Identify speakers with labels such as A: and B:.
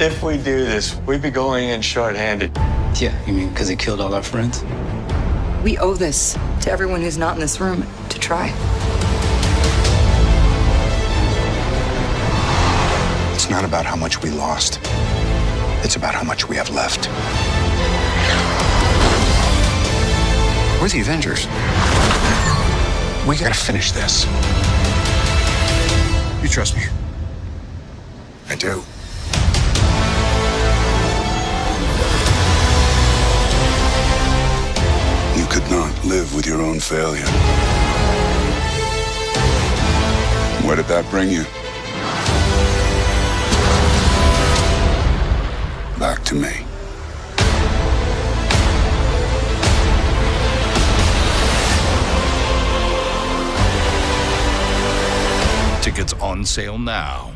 A: If we do this, we'd be going in short-handed.
B: Yeah, you mean because he killed all our friends?
C: We owe this to everyone who's not in this room to try.
D: It's not about how much we lost. It's about how much we have left. We're the Avengers. We gotta finish this. You trust me? I do.
E: Live with your own failure. Where did that bring you? Back to me.
F: Tickets on sale now.